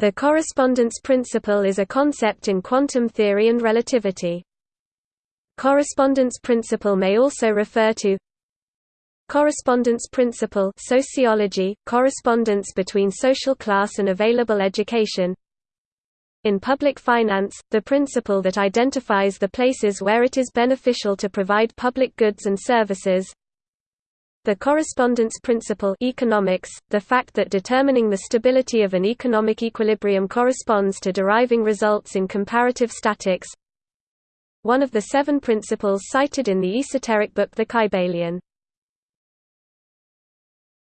The correspondence principle is a concept in quantum theory and relativity. Correspondence principle may also refer to Correspondence principle sociology, correspondence between social class and available education In public finance, the principle that identifies the places where it is beneficial to provide public goods and services the correspondence principle economics, the fact that determining the stability of an economic equilibrium corresponds to deriving results in comparative statics one of the seven principles cited in the esoteric book The Kybalion.